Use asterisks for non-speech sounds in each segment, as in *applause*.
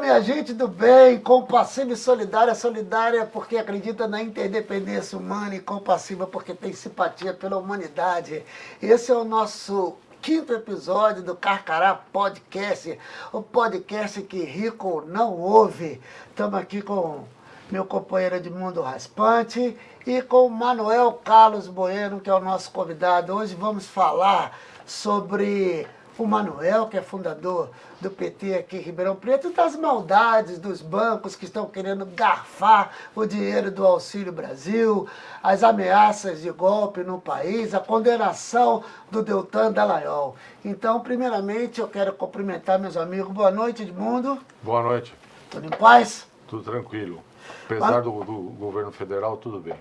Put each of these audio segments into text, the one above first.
minha gente do bem, compassiva e solidária, solidária porque acredita na interdependência humana e compassiva porque tem simpatia pela humanidade. Esse é o nosso quinto episódio do Carcará Podcast, o podcast que rico não ouve. Estamos aqui com meu companheiro Edmundo Raspante e com Manuel Carlos Bueno, que é o nosso convidado. Hoje vamos falar sobre o Manuel, que é fundador do PT aqui em Ribeirão Preto, das maldades dos bancos que estão querendo garfar o dinheiro do Auxílio Brasil, as ameaças de golpe no país, a condenação do Deltan Dallagnol. Então, primeiramente, eu quero cumprimentar meus amigos. Boa noite, Edmundo. Boa noite. Tudo em paz? Tudo tranquilo. Apesar do, do governo federal, tudo bem.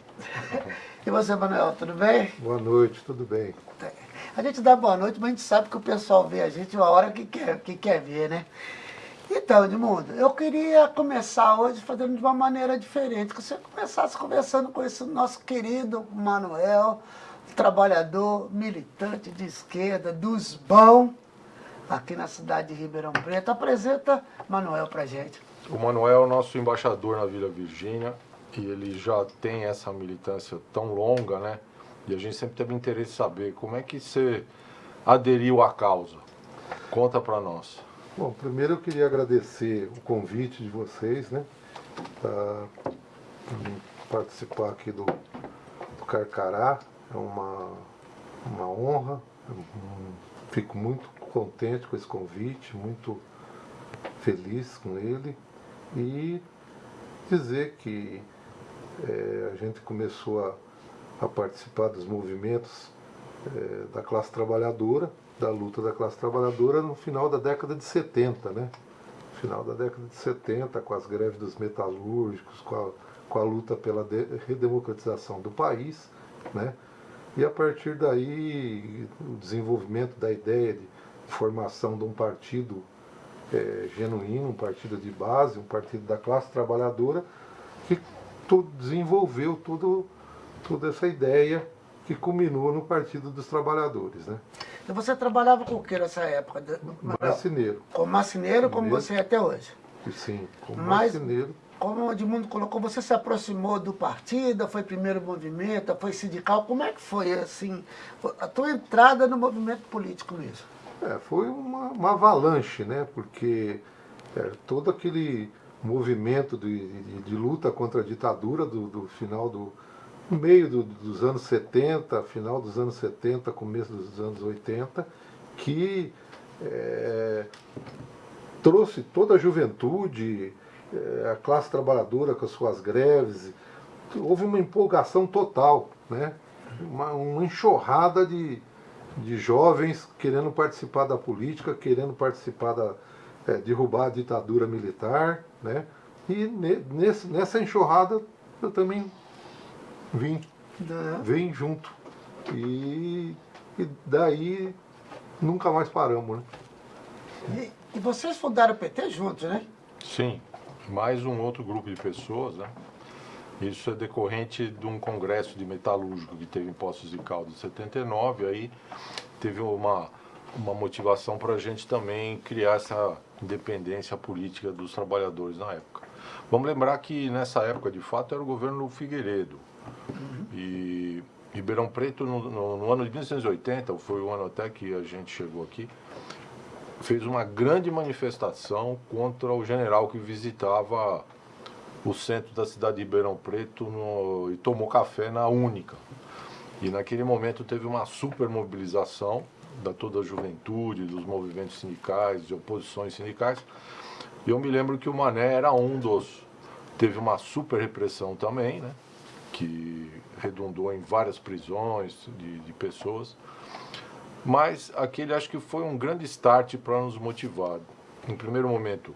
*laughs* e você, Manuel, tudo bem? Boa noite, tudo bem. A gente dá boa noite, mas a gente sabe que o pessoal vê a gente uma hora que quer, que quer ver, né? Então, Edmundo, eu queria começar hoje fazendo de uma maneira diferente, que você começasse conversando com esse nosso querido Manuel, trabalhador, militante de esquerda, dos bons, aqui na cidade de Ribeirão Preto. Apresenta Manuel pra gente. O Manuel é o nosso embaixador na Vila Virgínia, e ele já tem essa militância tão longa, né? E a gente sempre teve interesse em saber como é que você aderiu à causa. Conta para nós. Bom, primeiro eu queria agradecer o convite de vocês, né? Para participar aqui do, do Carcará. É uma, uma honra. fico muito contente com esse convite, muito feliz com ele. E dizer que é, a gente começou a a participar dos movimentos é, da classe trabalhadora, da luta da classe trabalhadora no final da década de 70, né? Final da década de 70, com as greves dos metalúrgicos, com a, com a luta pela de, redemocratização do país, né? E a partir daí, o desenvolvimento da ideia de formação de um partido é, genuíno, um partido de base, um partido da classe trabalhadora, que desenvolveu todo toda essa ideia que culminou no Partido dos Trabalhadores. Né? E você trabalhava com o que nessa época? Marceneiro. Como marceneiro, como você é até hoje? Sim, como Mas, marceneiro. Como o Edmundo colocou, você se aproximou do partido, foi primeiro movimento, foi sindical, como é que foi assim, a tua entrada no movimento político mesmo? É, foi uma, uma avalanche, né? Porque é, todo aquele movimento de, de, de, luta contra a ditadura do, do final do, no meio do, dos anos 70, final dos anos 70, começo dos anos 80, que é, trouxe toda a juventude, é, a classe trabalhadora com as suas greves, houve uma empolgação total, né? uma, uma enxurrada de, de jovens querendo participar da política, querendo participar da, é, derrubar a ditadura militar, né? E ne, nesse, nessa enxurrada eu também Vim. É. Vim junto. E, e daí nunca mais paramos, né? E, e, vocês fundaram o PT juntos, né? Sim, mais um outro grupo de pessoas, né? Isso é decorrente de um congresso de metalúrgico que teve em Poços de Caldas em 79, aí teve uma, uma motivação para a gente também criar essa independência política dos trabalhadores na época. Vamos lembrar que nessa época, de fato, era o governo Figueiredo, e Ribeirão Preto, no, no, no, ano de 1980, foi o ano até que a gente chegou aqui, fez uma grande manifestação contra o general que visitava o centro da cidade de Ribeirão Preto no, e tomou café na Única. E naquele momento teve uma super mobilização da toda a juventude, dos movimentos sindicais, de oposições sindicais. E eu me lembro que o Mané era um dos. Teve uma super repressão também, né? Que redundou em várias prisões de, de pessoas. Mas aquele acho que foi um grande start para nos motivar. Em primeiro momento,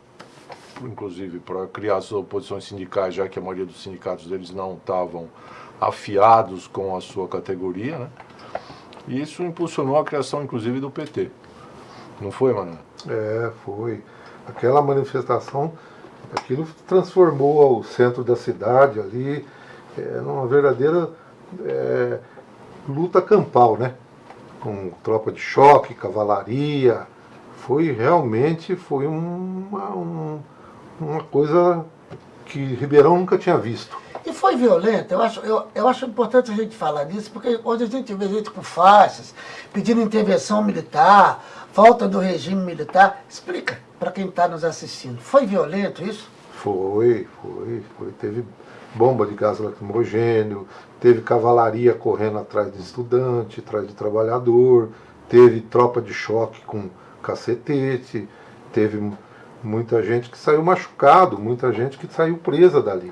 inclusive para criar as oposições sindicais, já que a maioria dos sindicatos deles não estavam afiados com a sua categoria, né? E isso impulsionou a criação, inclusive, do PT. Não foi, Manuel? É, foi. Aquela manifestação, aquilo transformou o centro da cidade ali, é, numa verdadeira é, luta campal, né? Com tropa de choque, cavalaria. Foi realmente foi uma, um, uma coisa que Ribeirão nunca tinha visto. E foi violento, eu acho, eu, eu acho importante a gente falar disso, porque hoje a gente vê gente com faixas, pedindo intervenção militar, volta do regime militar. Explica para quem está nos assistindo. Foi violento isso? Foi, foi, foi. Teve bomba de gás lacrimogênio, teve cavalaria correndo atrás de estudante, atrás de trabalhador, teve tropa de choque com cacetete, teve muita gente que saiu machucado, muita gente que saiu presa dali.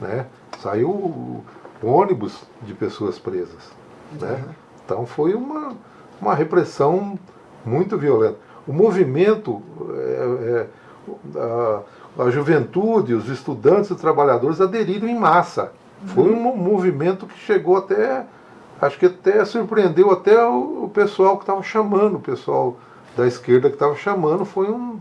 Né? Saiu ônibus de pessoas presas. Né? Uhum. Então foi uma, uma repressão muito violenta. O movimento, é, é, a, a, juventude, os estudantes e trabalhadores aderiram em massa. Foi um movimento que chegou até, acho que até surpreendeu até o, o pessoal que estava chamando, o pessoal da esquerda que estava chamando, foi um,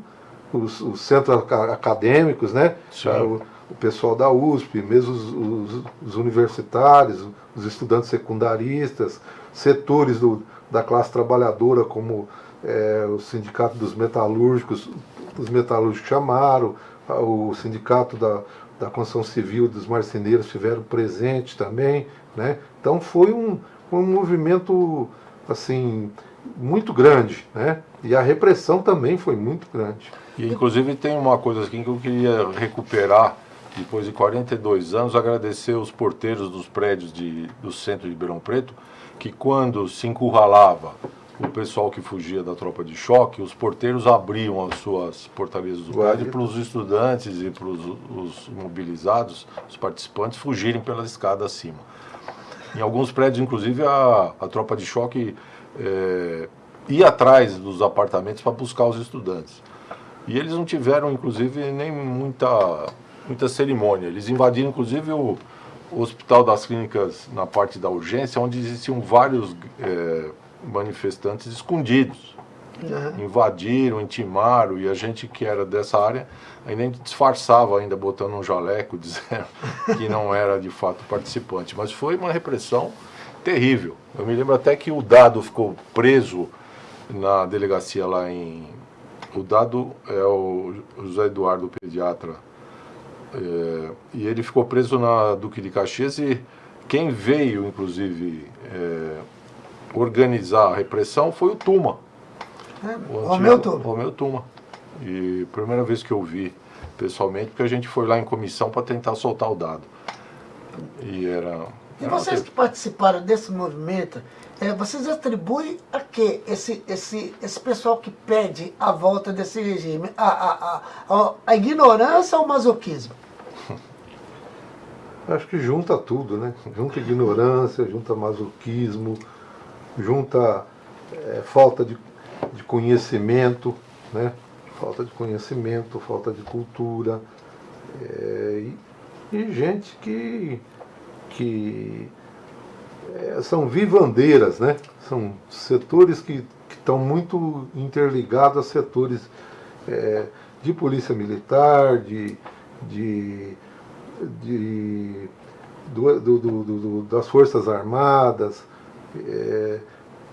os, os centros acadêmicos, né? O, o, pessoal da USP, mesmo os, os, os, universitários, os estudantes secundaristas, setores do, da classe trabalhadora, como é, o sindicato dos metalúrgicos, os metalúrgicos chamaram, o sindicato da, da construção civil dos marceneiros estiveram presentes também, né? Então foi um, um movimento assim muito grande, né? E a repressão também foi muito grande. E inclusive tem uma coisa aqui que eu queria recuperar depois de 42 anos, agradecer os porteiros dos prédios de, do centro de Ribeirão Preto, que quando se encurralava o pessoal que fugia da tropa de choque, os porteiros abriam as suas portarias do prédio para os estudantes e para os mobilizados, os participantes, fugirem pela escada acima. Em alguns prédios, inclusive, a, a tropa de choque é, ia atrás dos apartamentos para buscar os estudantes. E eles não tiveram, inclusive, nem muita, muita cerimônia. Eles invadiram, inclusive, o, o Hospital das Clínicas na parte da urgência, onde existiam vários... É, manifestantes escondidos. Uhum. Invadiram, intimaram, e a gente que era dessa área ainda disfarçava, ainda botando um jaleco, *laughs* dizendo que não era de fato participante. Mas foi uma repressão terrível. Eu me lembro até que o Dado ficou preso na delegacia lá em... O Dado é o José Eduardo, pediatra, é, e ele ficou preso na Duque de Caxias e quem veio, inclusive, é, organizar a repressão foi o Tuma. É, o, o meu Tuma. E primeira vez que eu vi pessoalmente, porque a gente foi lá em comissão para tentar soltar o dado. E era... E vocês que participaram desse movimento, é, vocês atribuem a que esse, esse, esse pessoal que pede a volta desse regime? A, a, a, a ignorância ou o masoquismo? *laughs* Acho que junta tudo, né? Junta ignorância, junta masoquismo, junta é, falta de, de conhecimento, né? falta de conhecimento, falta de cultura, é, e, e, gente que, que é, são vivandeiras, né? são setores que estão muito interligados a setores é, de polícia militar, de, de, de do, do, do, das Forças Armadas, é,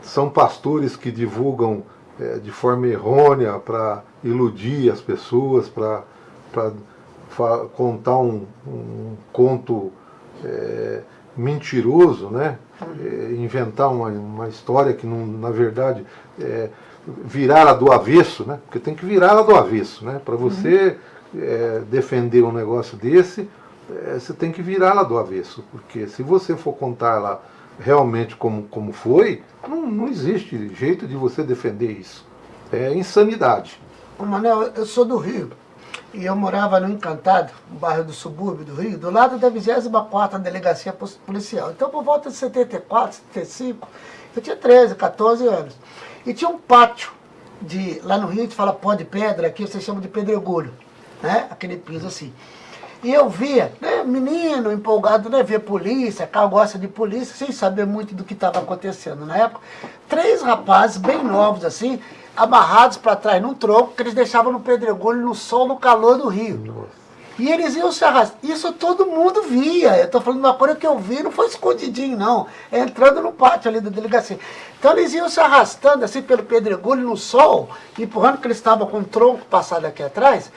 são pastores que divulgam é, de forma errônea para iludir as pessoas, para contar um, um conto é, mentiroso, né? É, inventar uma, uma história que não, na verdade é, virar do avesso, né? porque tem que virar ela do avesso. Né? Para você uhum. é, defender um negócio desse, é, você tem que virar ela do avesso, porque se você for contar ela realmente como, como foi, não, não existe jeito de você defender isso. É insanidade. Ô Manel, eu sou do Rio. E eu morava no Encantado, um bairro do subúrbio do Rio, do lado da 24ª Delegacia Policial. Então, por volta de 74, 75, eu tinha 13, 14 anos. E tinha um pátio, de, lá no Rio a gente fala pó de pedra, aqui vocês chamam de pedregulho, né? Aquele piso assim. E eu via, né, menino empolgado, né, ver polícia, carro gosta de polícia, sem saber muito do que estava acontecendo na época. Três rapazes bem novos assim, amarrados para trás num tronco, que eles deixavam no pedregulho, no sol, no calor do rio. Nossa. E eles iam se arrastar. Isso todo mundo via. Eu estou falando uma coisa que eu vi, não foi escondidinho, não. É entrando no pátio ali da delegacia. Então eles iam se arrastando assim pelo pedregulho no sol, empurrando que eles estavam com o tronco passado aqui atrás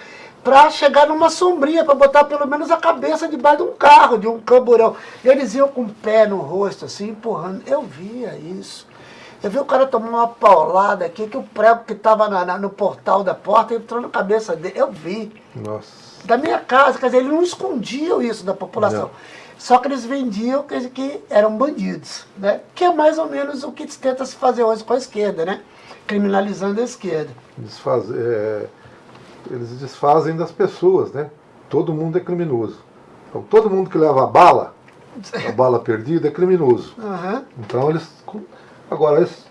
para chegar numa sombrinha, para botar pelo menos a cabeça debaixo de um carro, de um camburão. Eles iam com o pé no rosto, assim, empurrando. Eu via isso. Eu vi o cara tomar uma paulada aqui, que o prego que estava no portal da porta entrou na cabeça dele. Eu vi. Nossa. Da minha casa, quer dizer, eles não escondiam isso da população. Não. Só que eles vendiam que, que eram bandidos, né? Que é mais ou menos o que tenta se fazer hoje com a esquerda, né? Criminalizando a esquerda. Desfaz, é, eles desfazem das pessoas, né? Todo mundo é criminoso. Então, todo mundo que leva a bala, a bala perdida, é criminoso. Uhum. Então, eles Agora, eles,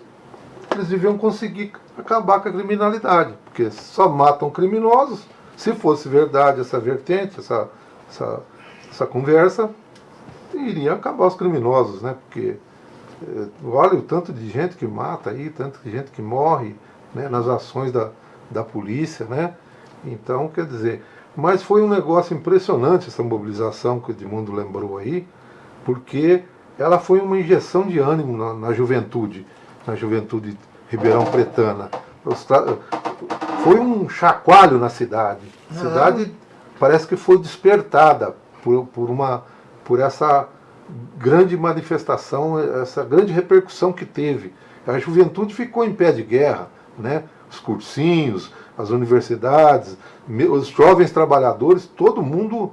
eles deviam conseguir acabar com a criminalidade, porque só matam criminosos. Se fosse verdade essa vertente, essa, essa, essa conversa, iria acabar os criminosos, né? Porque é, olha o tanto de gente que mata aí, tanto de gente que morre né, nas ações da, da polícia, né? Então, quer dizer, mas foi um negócio impressionante essa mobilização que o Edmundo lembrou aí, porque ela foi uma injeção de ânimo na, na juventude, na juventude ribeirão pretana. Foi um chacoalho na cidade. A cidade parece que foi despertada por, por, uma, por essa grande manifestação, essa grande repercussão que teve. A juventude ficou em pé de guerra, né? os cursinhos, as universidades, os jovens trabalhadores, todo mundo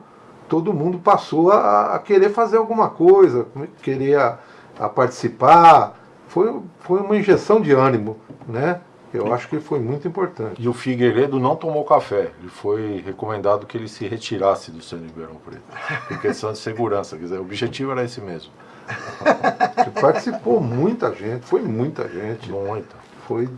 todo mundo passou a, a querer fazer alguma coisa, querer a, a, participar. Foi, foi uma injeção de ânimo, né? Eu acho que foi muito importante. E o Figueiredo não tomou café. Ele foi recomendado que ele se retirasse do Centro Ribeirão Preto. Por questão de segurança. Quer dizer, o objetivo era esse mesmo. *laughs* Participou muita gente, foi muita gente. Muita. Foi,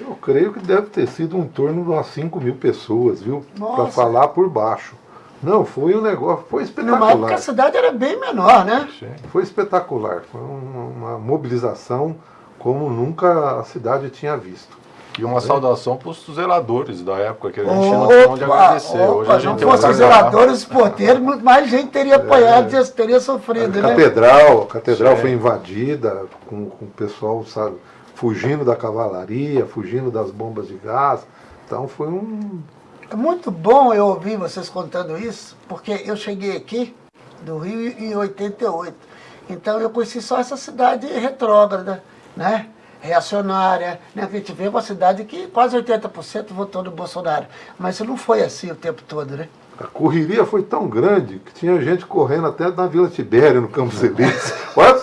eu creio que deve ter sido em torno de umas 5 mil pessoas, viu? Para falar por baixo. Não, foi um negócio, foi espetacular. Numa época a cidade era bem menor, né? Foi espetacular, foi uma, uma mobilização como nunca a cidade tinha visto. E uma é. saudação para os zeladores da época, que a gente não tinha onde agradecer. Opa, Hoje a gente não fosse os zeladores, os porteiros, muito mais gente teria apoiado, é. teria sofrido, a né? Catedral, a catedral Sim. foi invadida com, com o pessoal, sabe, fugindo da cavalaria, fugindo das bombas de gás. Então foi um, é muito bom eu ouvir vocês contando isso, porque eu cheguei aqui do Rio em 88. Então eu conheci só essa cidade retrógrada, né? reacionária, né? a gente vê uma cidade que quase 80% votou no Bolsonaro. Mas isso não foi assim o tempo todo, né? A correria foi tão grande que tinha gente correndo até na Vila Tibério, no Campos *laughs* Elíseos. Olha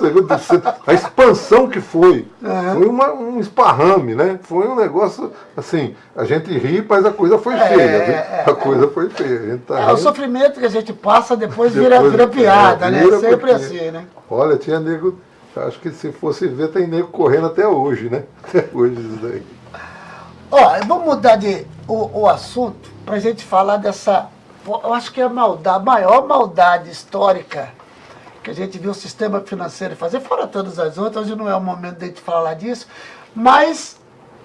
a expansão que foi. Uhum. Foi uma, um esparrame, né? Foi um negócio, assim, a gente ri, mas a coisa foi feia. É, a coisa foi feia. Tá é, o sofrimento que a gente passa depois, depois vira, vira piada, é, vira né? Sempre assim, né? Olha, tinha nego, acho que se fosse ver, tem nego correndo até hoje, né? *laughs* Até hoje isso daí. Ó, vamos mudar de, o, o assunto para a gente falar dessa eu acho que é a maldade, a maior maldade histórica que a gente viu o sistema financeiro fazer, fora todas as outras, hoje não é o momento de a gente falar disso, mas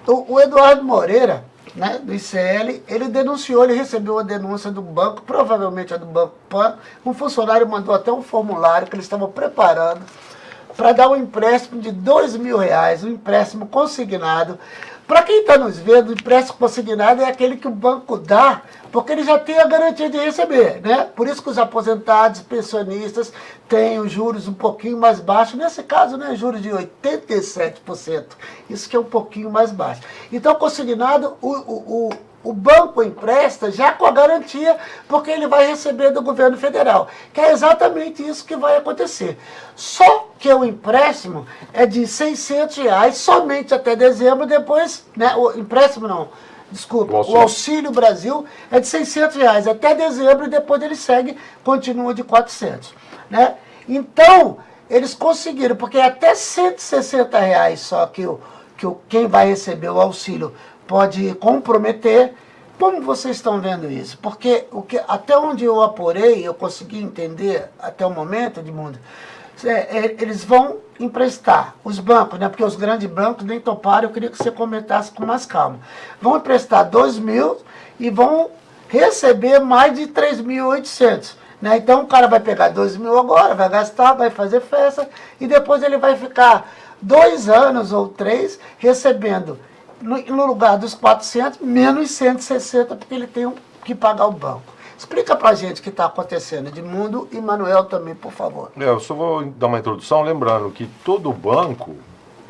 o, o Eduardo Moreira, né, do ICL, ele denunciou, ele recebeu uma denúncia do banco, provavelmente é do Banco Pan, um funcionário mandou até um formulário que eles estavam preparando para dar um empréstimo de dois mil reais, um empréstimo consignado. Para quem está nos vendo, o empréstimo consignado é aquele que o banco dá porque ele já tem a garantia de receber, né? Por isso que os aposentados, pensionistas, têm os juros um pouquinho mais baixos, nesse caso, né, juros de 87%, isso que é um pouquinho mais baixo. Então, consignado, o, o, o o banco empresta já com a garantia, porque ele vai receber do governo federal. Que é exatamente isso que vai acontecer. Só que o empréstimo é de 600 reais somente até dezembro, depois, né, o empréstimo não, desculpa, o auxílio. o auxílio. Brasil é de 600 reais até dezembro e depois ele segue, continua de 400. Né? Então, eles conseguiram, porque é até 160 reais só que, o, que o, quem vai receber o auxílio pode comprometer. Como vocês estão vendo isso? Porque o que, até onde eu apurei, eu consegui entender até o momento, Edmundo, é, é, eles vão emprestar, os bancos, né? porque os grandes bancos nem toparam, eu queria que você comentasse com mais calma. Vão emprestar 2 mil e vão receber mais de 3.800. Né? Então o cara vai pegar 2 mil agora, vai gastar, vai fazer festa, e depois ele vai ficar dois anos ou três recebendo, no, lugar dos 400, menos 160, porque ele tem que pagar o banco. Explica pra gente o que está acontecendo, Edmundo e Manuel também, por favor. É, eu só vou dar uma introdução lembrando que todo banco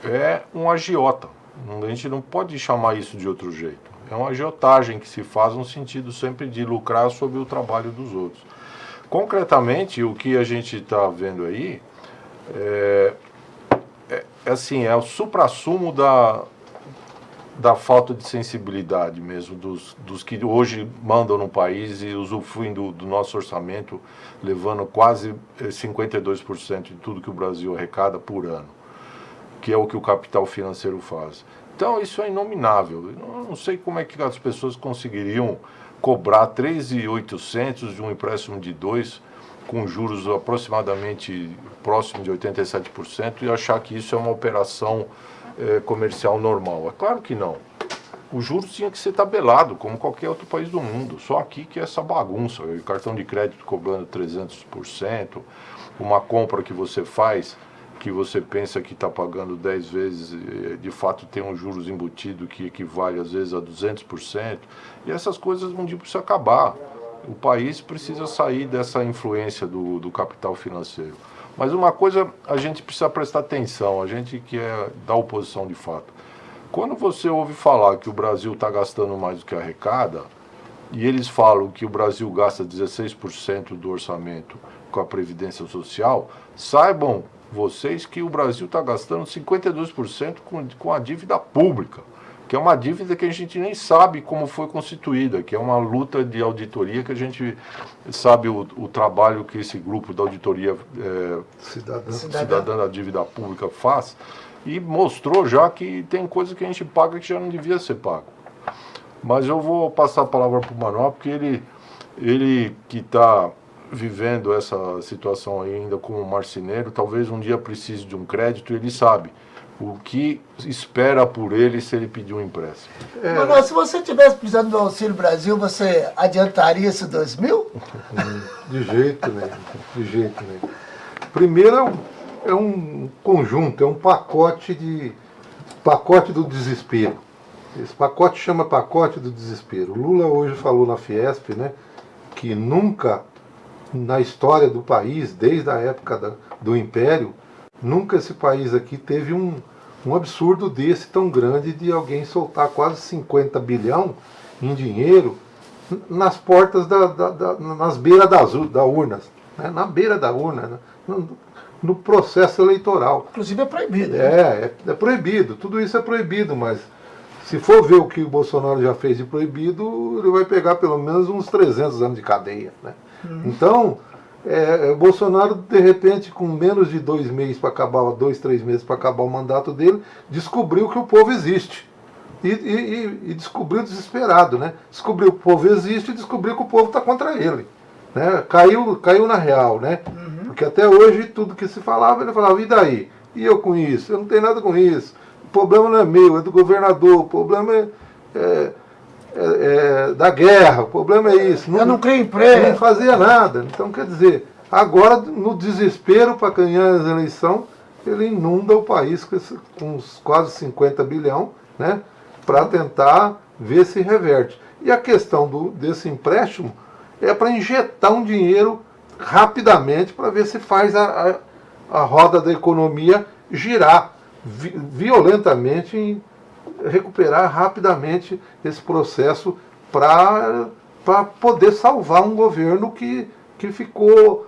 é um agiota. A gente não pode chamar isso de outro jeito. É uma agiotagem que se faz no sentido sempre de lucrar sobre o trabalho dos outros. Concretamente, o que a gente está vendo aí é, é, é, assim, é o supra-sumo da, da falta de sensibilidade mesmo dos, dos que hoje mandam no país e usufruem do, do nosso orçamento, levando quase 52% eh, de tudo que o Brasil arrecada por ano, que é o que o capital financeiro faz. Então isso é inominável. Eu não sei como é que as pessoas conseguiriam cobrar 3.800 de um empréstimo de 2 com juros aproximadamente próximo de 87% e achar que isso é uma operação é, comercial normal. É claro que não. O juros tinha que ser tabelado, como qualquer outro país do mundo. Só aqui que é essa bagunça. O cartão de crédito cobrando 300%, uma compra que você faz, que você pensa que está pagando 10 vezes, de fato tem um juros embutido que equivale às vezes a 200%. E essas coisas um dia precisam acabar. O país precisa sair dessa influência do, do capital financeiro. Mas uma coisa a gente precisa prestar atenção, a gente que é da oposição de fato. Quando você ouve falar que o Brasil está gastando mais do que arrecada, e eles falam que o Brasil gasta 16% do orçamento com a Previdência Social, saibam vocês que o Brasil está gastando 52% com, com a dívida pública que é uma dívida que a gente nem sabe como foi constituída, que é uma luta de auditoria que a gente sabe o, o trabalho que esse grupo da auditoria é, cidadã. cidadã da dívida pública faz, e mostrou já que tem coisa que a gente paga que já não devia ser pago. Mas eu vou passar a palavra para o Manuel, porque ele, ele que está vivendo essa situação ainda como marceneiro, talvez um dia precise de um crédito, ele sabe o que espera por ele se ele pedir um empréstimo. É. Se você tivesse precisando do Auxílio Brasil, você adiantaria esse 2 mil? *laughs* De jeito nenhum, de jeito nenhum. Primeiro é um, é um conjunto, é um pacote de pacote do desespero. Esse pacote chama pacote do desespero. Lula hoje falou na Fiesp, né, que nunca na história do país, desde a época da, do Império, Nunca esse país aqui teve um, um absurdo desse tão grande de alguém soltar quase 50 bilhão em dinheiro nas portas, da, da, da nas beiras das, da urnas, né? na beira da urna, né? no, no, processo eleitoral. Inclusive é proibido. Né? É, é, é proibido, tudo isso é proibido, mas se for ver o que o Bolsonaro já fez de proibido, ele vai pegar pelo menos uns 300 anos de cadeia. Né? Uhum. Então, é, Bolsonaro, de repente, com menos de dois meses para acabar, dois, três meses para acabar o mandato dele, descobriu que o povo existe. E, e, e, descobriu desesperado, né? Descobriu que o povo existe e descobriu que o povo está contra ele. Né? Caiu, caiu na real, né? Uhum. Porque até hoje tudo que se falava, ele falava, e daí? E eu com isso? Eu não tenho nada com isso. O problema não é meu, é do governador, o problema é, é é, é, da guerra, o problema é isso. Não, Eu não crio emprego. Não fazia nada. Então, quer dizer, agora, no desespero para ganhar as eleições, ele inunda o país com, esse, com uns quase 50 bilhão, né, para tentar ver se reverte. E a questão do, desse empréstimo é para injetar um dinheiro rapidamente para ver se faz a, a, a roda da economia girar vi, violentamente em, recuperar rapidamente esse processo para poder salvar um governo que, que ficou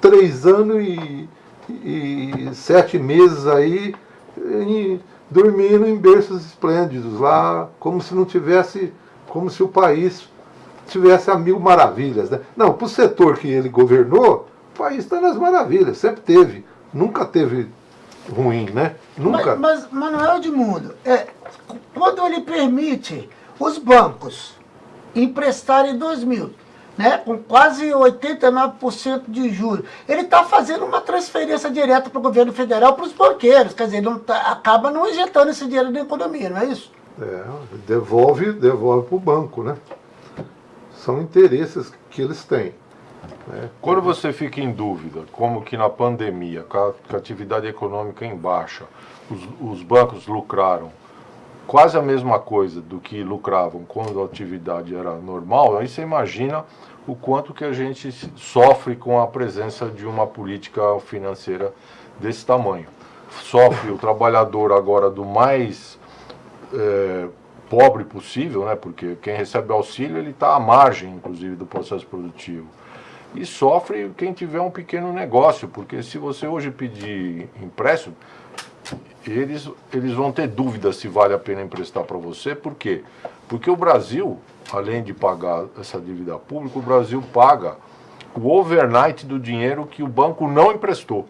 três anos e, e sete meses aí em, dormindo em berços esplêndidos lá, como se não tivesse, como se o país tivesse a mil maravilhas. Né? Não, para o setor que ele governou, o país está nas maravilhas, sempre teve. Nunca teve ruim, né? Nunca. Mas, mas Manuel Edmundo, é, quando ele permite os bancos emprestarem 2 mil, né, com quase 89% de juros, ele está fazendo uma transferência direta para o governo federal para os banqueiros, quer dizer, não tá, acaba não injetando esse dinheiro na economia, não é isso? É, devolve, devolve para o banco, né? São interesses que eles têm. Né? Quando você fica em dúvida, como que na pandemia, com a, atividade econômica em baixa, os, os bancos lucraram quase a mesma coisa do que lucravam quando a atividade era normal, aí você imagina o quanto que a gente sofre com a presença de uma política financeira desse tamanho. Sofre o trabalhador agora do mais é, pobre possível, né? porque quem recebe auxílio ele está à margem, inclusive, do processo produtivo. E sofre quem tiver um pequeno negócio, porque se você hoje pedir empréstimo, eles, eles vão ter dúvida se vale a pena emprestar para você, por quê? Porque o Brasil, além de pagar essa dívida pública, o Brasil paga o overnight do dinheiro que o banco não emprestou.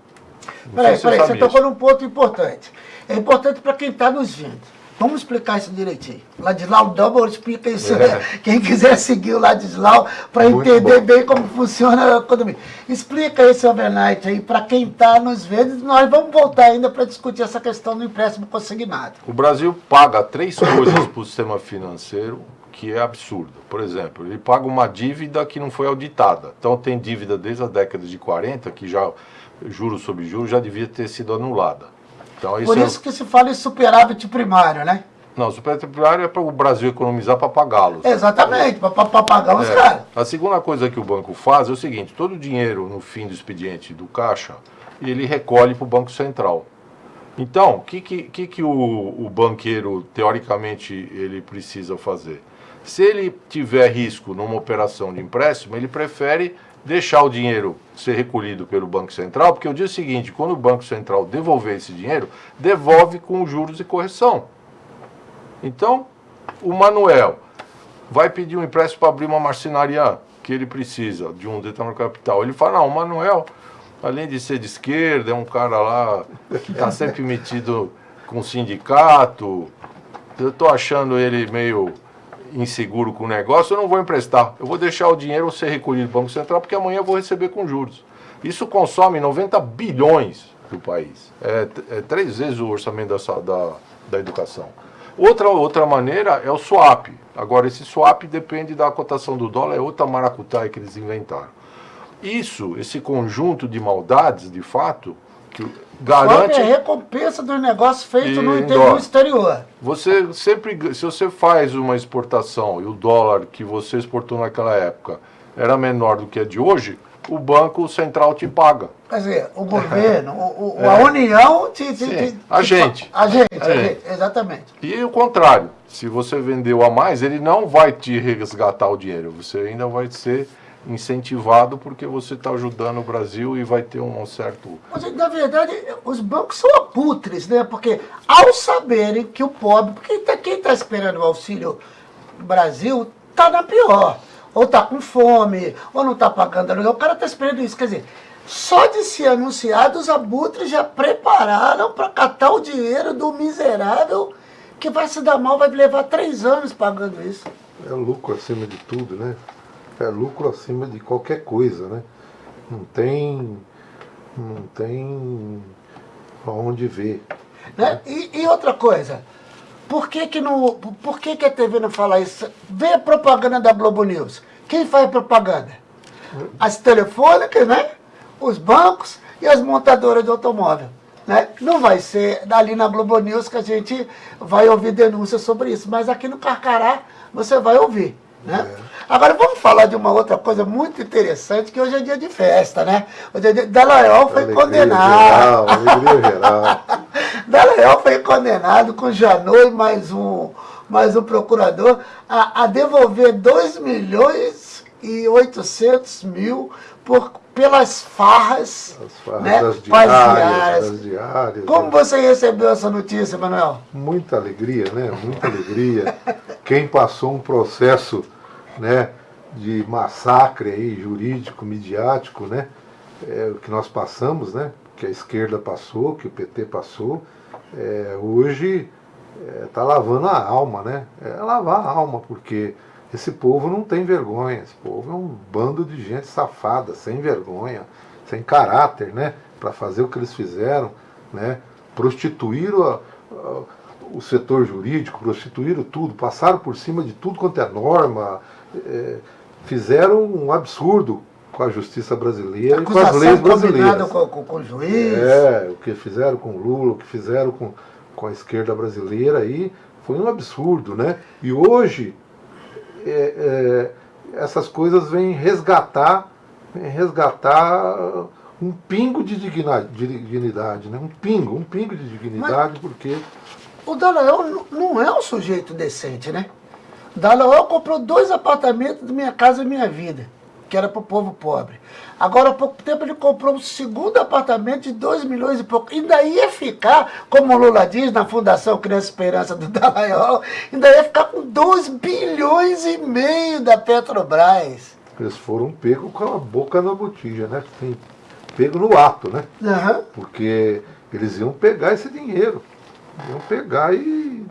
peraí, peraí, você tocou num ponto importante. É importante para quem está nos vendo. Vamos explicar isso direitinho. Ladislau Double explica isso. É. Né? Quem quiser seguir o Ladislau para entender bom. bem como funciona a economia. Explica esse overnight aí para quem está nos vendo. Nós vamos voltar ainda para discutir essa questão do empréstimo consignado. O Brasil paga três *coughs* coisas para o sistema financeiro que é absurdo. Por exemplo, ele paga uma dívida que não foi auditada. Então tem dívida desde a década de 40 que já juros sobre juros já devia ter sido anulada. Então, isso Por isso é... que se fala em superávit primário, né? Não, superávit primário é para o Brasil economizar para pagá-los. Exatamente, para pagar os é. caras. A segunda coisa que o banco faz é o seguinte, todo o dinheiro no fim do expediente do caixa, ele recolhe para o Banco Central. Então, o que, que, que, o, o banqueiro, teoricamente, ele precisa fazer? Se ele tiver risco numa operação de empréstimo, ele prefere deixar o dinheiro ser recolhido pelo Banco Central, porque o dia seguinte, quando o Banco Central devolver esse dinheiro, devolve com juros e correção. Então, o Manuel vai pedir um empréstimo para abrir uma marcenaria que ele precisa de um determinado capital. Ele fala, não, o Manuel, além de ser de esquerda, é um cara lá que está sempre metido com sindicato, eu estou achando ele meio inseguro com o negócio, eu não vou emprestar. Eu vou deixar o dinheiro ser recolhido do Banco Central, porque amanhã eu vou receber com juros. Isso consome 90 bilhões do país. É, é três vezes o orçamento da, da, da educação. Outra, outra maneira é o swap. Agora, esse swap depende da cotação do dólar, é outra maracutaia que eles inventaram. Isso, esse conjunto de maldades, de fato, que garante... É recompensa do negócio feito no interior exterior. Você sempre, se você faz uma exportação e o dólar que você exportou naquela época era menor do que é de hoje, o Banco Central te paga. Quer dizer, o *laughs* governo, o, o, é. a União te, te, te, a gente. A gente, a gente, exatamente. E o contrário, se você vendeu a mais, ele não vai te resgatar o dinheiro, você ainda vai ser incentivado porque você está ajudando o Brasil e vai ter um certo... Mas, na verdade, os bancos são aputres, né? Porque ao saberem que o pobre... Porque quem está esperando o Auxílio Brasil está na pior. Ou está com fome, ou não está pagando aluguel. O cara está esperando isso. Quer dizer, só de ser anunciado, os abutres já prepararam para catar o dinheiro do miserável que vai se dar mal, vai levar três anos pagando isso. É lucro acima de tudo, né? É lucro acima de qualquer coisa, né? Não tem, não tem aonde ver. Né? E, e, outra coisa, por que que, não, por que que a TV não fala isso? Vê a propaganda da Globo News. Quem faz propaganda? As telefônicas, né? Os bancos e as montadoras de automóvel. Né? Não vai ser dali na Globo News que a gente vai ouvir denúncias sobre isso, mas aqui no Carcará você vai ouvir. Né? Agora vamos falar de uma outra coisa muito interessante, que hoje é dia de festa, né? Hoje é dia... Dallagnol foi alegria condenado. Geral, alegria geral. *laughs* Dallagnol foi condenado com Janot e mais um, mais um procurador a, a devolver 2 milhões e 800 mil por, pelas farras, As farras né, das diárias, das diárias. Como né? você recebeu essa notícia, Manuel? Muita alegria, né? Muita alegria. Quem passou um processo né, de massacre aí, jurídico, midiático, né, é, que nós passamos, né, que a esquerda passou, que o PT passou, é, hoje está é, lavando a alma, né? É lavar a alma, porque esse povo não tem vergonha, esse povo é um bando de gente safada, sem vergonha, sem caráter, né? Para fazer o que eles fizeram, né? Prostituíram a, a, o setor jurídico, prostituíram tudo, passaram por cima de tudo quanto é norma, fizeram um absurdo com a justiça brasileira e com as leis brasileiras. Com, com, com o juiz. É, o que fizeram com Lula, o que fizeram com, com a esquerda brasileira aí foi um absurdo, né? E hoje é, é, essas coisas vêm resgatar, vêm resgatar um pingo de dignidade, né? Um pingo, um pingo de dignidade, Mas porque... O Dalael não é um sujeito decente, né? Dalael comprou dois apartamentos de Minha Casa e Minha Vida, que era para o povo pobre. Agora, há pouco tempo, ele comprou um segundo apartamento de 2 milhões e pouco. Ainda ia ficar, como o Lula diz na Fundação Criança Esperança do *laughs* Dallagnol, ainda ia ficar com 2 bilhões e meio da Petrobras. Eles foram pegos com a boca na botija, né? Tem pego no ato, né? Uhum. Porque eles iam pegar esse dinheiro. Iam pegar e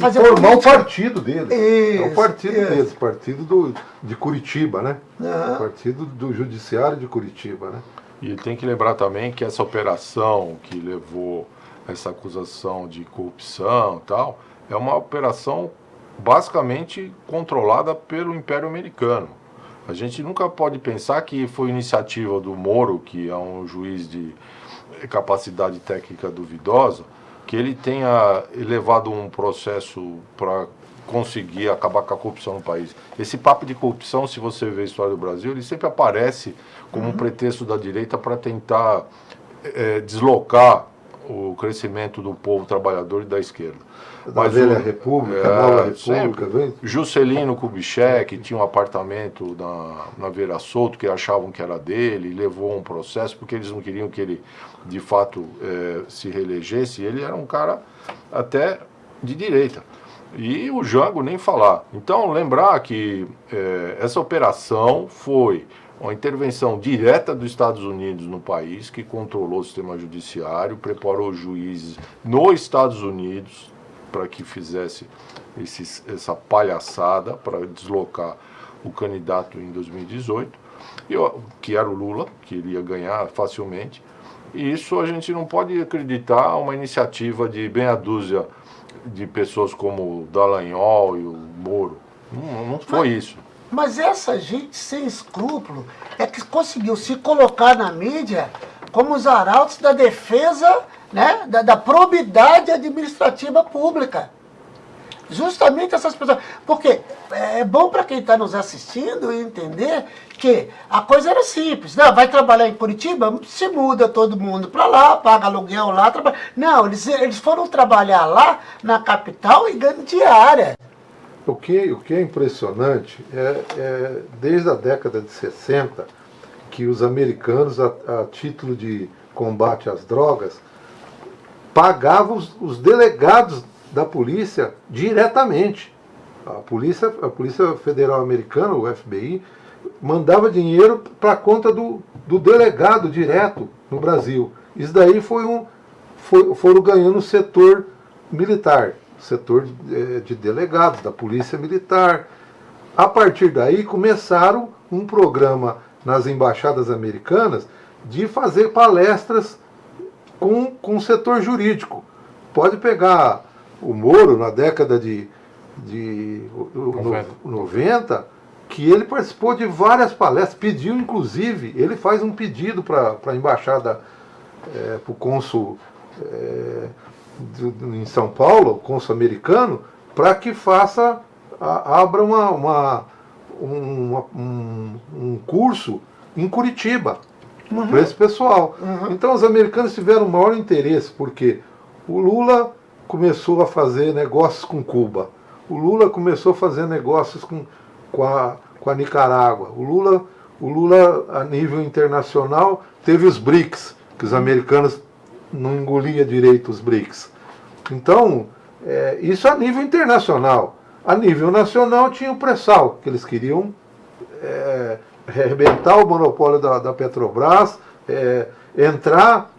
fazer formar o partido deles. Isso, é o partido isso. deles, partido do, de Curitiba, né? Uhum. Partido do Judiciário de Curitiba, né? E tem que lembrar também que essa operação que levou essa acusação de corrupção e tal, é uma operação basicamente controlada pelo Império Americano. A gente nunca pode pensar que foi iniciativa do Moro, que é um juiz de capacidade técnica duvidosa, que ele tenha levado um processo para conseguir acabar com a corrupção no país. Esse papo de corrupção, se você vê a história do Brasil, ele sempre aparece como uhum. um pretexto da direita para tentar é, deslocar o crescimento do povo trabalhador e da esquerda. Da Mas velha o, República, é, nova República, vem? Juscelino Kubitschek tinha um apartamento na, na Vera Souto que achavam que era dele, levou um processo porque eles não queriam que ele de fato é, se reelegesse. Ele era um cara até de direita. E o Jango nem falar. Então, lembrar que é, essa operação foi uma intervenção direta dos Estados Unidos no país, que controlou o sistema judiciário, preparou juízes nos Estados Unidos para que fizesse esse, essa palhaçada para deslocar o candidato em 2018, que era o Lula, que iria ganhar facilmente. E isso a gente não pode acreditar uma iniciativa de meia dúzia de pessoas como o Dallagnol e o Moro. Não, não foi Mas... isso. Mas essa gente sem escrúpulo é que conseguiu se colocar na mídia como os arautos da defesa né, da, da probidade administrativa pública. Justamente essas pessoas. Porque é bom para quem está nos assistindo entender que a coisa era simples. Não, vai trabalhar em Curitiba, se muda todo mundo para lá, paga aluguel lá. Trabalha. Não, eles, eles foram trabalhar lá na capital e ganham diária. O que, o que é impressionante é, é, desde a década de 60, que os americanos, a, a título de combate às drogas, pagavam os, os, delegados da polícia diretamente. A polícia, a polícia Federal Americana, o FBI, mandava dinheiro para a conta do, do delegado direto no Brasil. Isso daí foi um, foi, foram ganhando o setor militar setor eh, de delegados, da polícia militar. A partir daí começaram um programa nas embaixadas americanas de fazer palestras com, com o setor jurídico. Pode pegar o Moro na década de, de 90. 90, que ele participou de várias palestras, pediu inclusive, ele faz um pedido para a embaixada, é, para o cônsul é, em São Paulo, cônsul americano, para que faça, abra uma, uma, uma um, um, curso em Curitiba uhum. para esse pessoal. Uhum. Então os americanos tiveram o maior interesse, porque o Lula começou a fazer negócios com Cuba, o Lula começou a fazer negócios com, com, a, com a Nicarágua, o Lula, o Lula a nível internacional teve os BRICS, que os americanos não engolia direito os BRICS. Então, é, isso a nível internacional. A nível nacional tinha o pré-sal, que eles queriam é, arrebentar o monopólio da, da Petrobras, é, entrar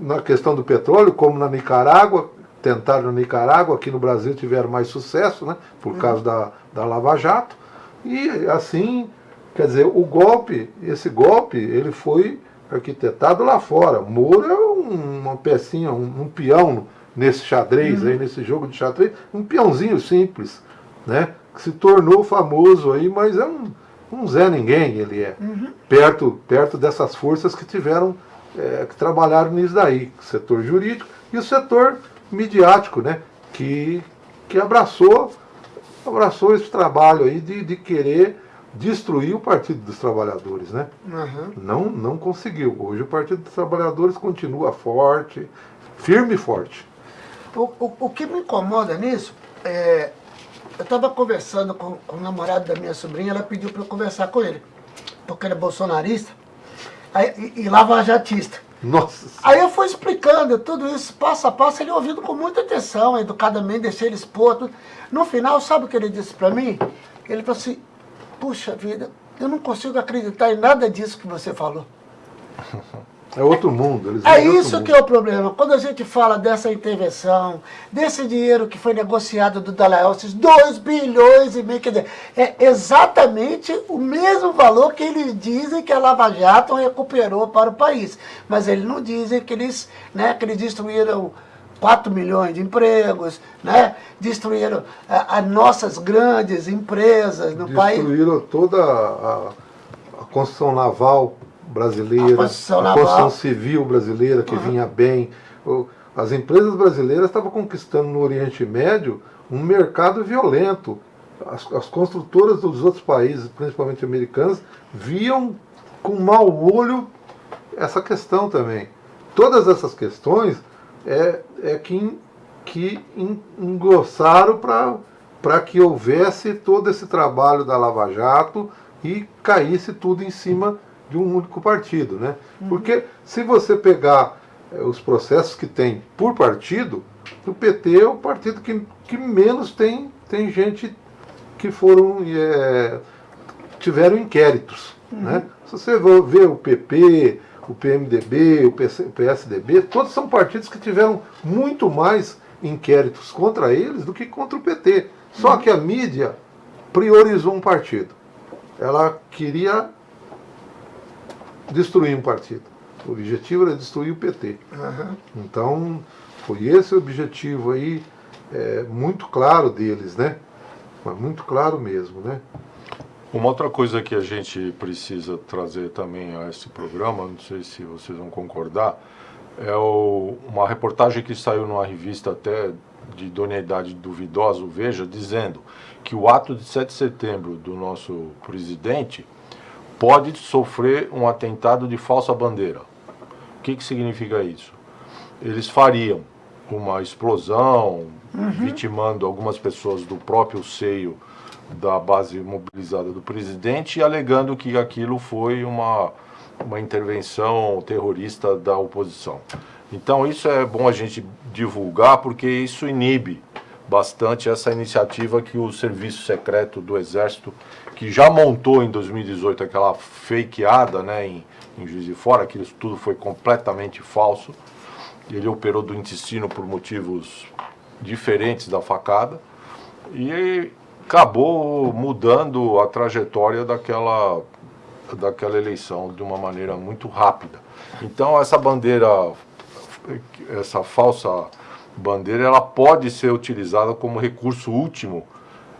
na questão do petróleo, como na Nicarágua, tentaram na Nicarágua, aqui no Brasil tiveram mais sucesso, né, por uhum. causa da, da Lava Jato, e assim, quer dizer, o golpe, esse golpe, ele foi arquitetado lá fora. Moro é uma pecinha, um, um peão nesse xadrez, uhum. aí, nesse jogo de xadrez, um peãozinho simples, né? Que se tornou famoso aí, mas é um, um Zé Ninguém ele é. Uhum. Perto, perto dessas forças que tiveram, é, que trabalharam nisso daí, setor jurídico e o setor midiático, né? que, que abraçou, abraçou esse trabalho aí de, de querer destruir o Partido dos Trabalhadores, né? Uhum. Não, não conseguiu. Hoje o Partido dos Trabalhadores continua forte, firme e forte. O, o, o que me incomoda nisso é. Eu estava conversando com, com o namorado da minha sobrinha, ela pediu para eu conversar com ele, porque ele é bolsonarista aí, e, e lavajatista. Nossa Aí eu fui explicando tudo isso, passo a passo, ele ouvindo com muita atenção, educadamente, deixei ele expor. Tudo. No final, sabe o que ele disse para mim? Ele falou assim, puxa vida, eu não consigo acreditar em nada disso que você falou. *laughs* É outro mundo. É isso mundo. que é o problema. Quando a gente fala dessa intervenção, desse dinheiro que foi negociado do Dalai esses 2 bilhões e meio, quer dizer, é exatamente o mesmo valor que eles dizem que a Lava Jato recuperou para o país. Mas eles não dizem que eles, né, que eles destruíram 4 milhões de empregos, né, destruíram as nossas grandes empresas no país. Destruíram toda a, a construção naval brasileira, A construção a naval. construção civil brasileira que vinha bem. As empresas brasileiras estavam conquistando no Oriente Médio um mercado violento. As, as construtoras dos outros países, principalmente americanas, viam com mau olho essa questão também. Todas essas questões é, é que, que en- engrossaram para que houvesse todo esse trabalho da Lava Jato e caísse tudo em cima de um único partido. Né? Porque se você pegar eh, os processos que tem por partido, o PT é o partido que, que menos tem, tem gente que foram eh, tiveram inquéritos. Né? Se você ver o PP, o PMDB, o PSDB, todos são partidos que tiveram muito mais inquéritos contra eles do que contra o PT. Só que a mídia priorizou um partido. Ela queria destruir um partido. O objetivo era destruir o PT. Aham. Então, foi esse o objetivo aí, é, muito claro deles, né? Mas muito claro mesmo, né? Uma outra coisa que a gente precisa trazer também a esse programa, não sei se vocês vão concordar, é o- uma reportagem que saiu numa revista até de idoneidade duvidosa, o Veja, dizendo que o ato de 7 de setembro do nosso presidente pode sofrer um atentado de falsa bandeira. O que, que significa isso? Eles fariam uma explosão, vitimando algumas pessoas do próprio seio da base mobilizada do presidente e alegando que aquilo foi uma, uma intervenção terrorista da oposição. Então isso é bom a gente divulgar porque isso inibe bastante essa iniciativa que o Serviço Secreto do Exército, que já montou em 2018 aquela fakeada né, em, em Juiz de Fora, aquilo tudo foi completamente falso, ele operou do intestino por motivos diferentes da facada e acabou mudando a trajetória daquela, daquela eleição de uma maneira muito rápida. Então essa bandeira, essa falsa bandeira, ela pode ser utilizada como recurso último,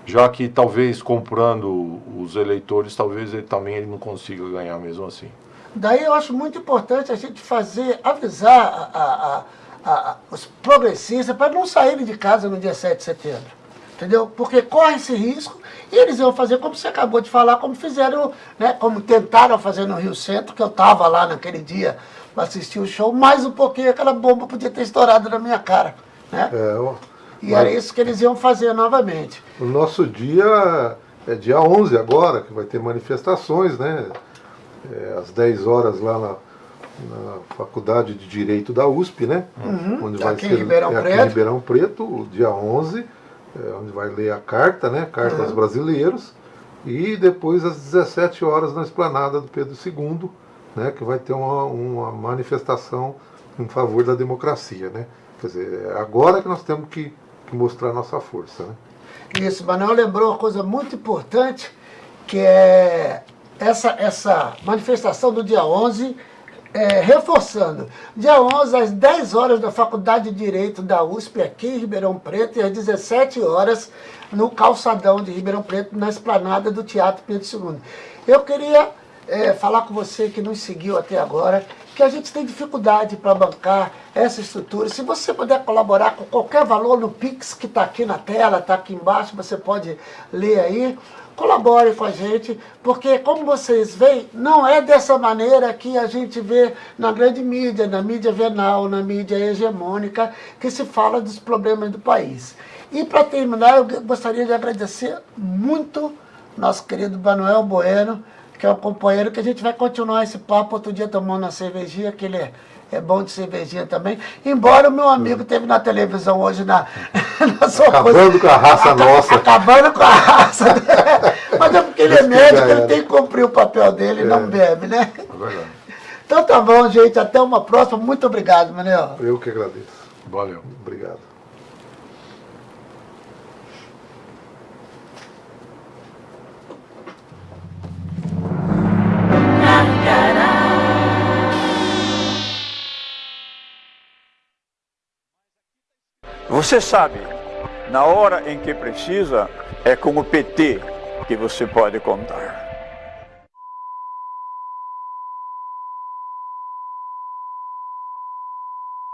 já que talvez comprando os eleitores, talvez ele também ele não consiga ganhar mesmo assim. Daí eu acho muito importante a gente fazer, avisar a- a- a- a- os progressistas para não saírem de casa no dia 7 de setembro. Entendeu? Porque corre esse risco e eles vão fazer como você acabou de falar, como fizeram, né, como tentaram fazer no Rio Centro, que eu estava lá naquele dia para assistir o show, mais um pouquinho aquela bomba podia ter estourado na minha cara. Né? É, ó, E mas era isso que eles iam fazer novamente. O nosso dia é dia 11 agora, que vai ter manifestações, né? É, às 10 horas lá na, na Faculdade de Direito da USP, né? Onde Aqui em Ribeirão é aqui Preto. em Ribeirão Preto, o dia 11, é, onde vai ler a carta, né? Carta aos brasileiros. E depois às 17 horas na esplanada do Pedro II, né? Que vai ter uma, uma manifestação em favor da democracia, né? Quer dizer, é agora que nós temos que, que mostrar nossa força, né? Isso, Manuel lembrou uma coisa muito importante, que é essa, essa manifestação do dia 11, é, reforçando. Dia 11, às 10 horas, na Faculdade de Direito da USP, aqui em Ribeirão Preto, e às 17 horas, no calçadão de Ribeirão Preto, na esplanada do Teatro Pedro II. Eu queria é, falar com você que nos seguiu até agora, que a gente tem dificuldade para bancar essa estrutura. Se você puder colaborar com qualquer valor no Pix que está aqui na tela, está aqui embaixo, você pode ler aí colabore com a gente, porque como vocês veem, não é dessa maneira que a gente vê na grande mídia, na mídia venal, na mídia hegemônica, que se fala dos problemas do país. E para terminar, eu gostaria de agradecer muito nosso querido Manuel Bueno, que é o companheiro que a gente vai continuar esse papo outro dia tomando uma cervejinha, que ele é é bom de cervejinha também. Embora o meu amigo teve na televisão hoje na, *laughs* na sua Acabando coisa, com a raça nossa. Acabando com a raça. *laughs* Mas é porque ele é médico, ele tem que cumprir o papel dele e é. não bebe, né? É verdade. Então tá bom, gente. Até uma próxima. Muito obrigado, Manel. Eu que agradeço. Valeu. Obrigado. Você sabe, na hora em que precisa, é com o PT que você pode contar.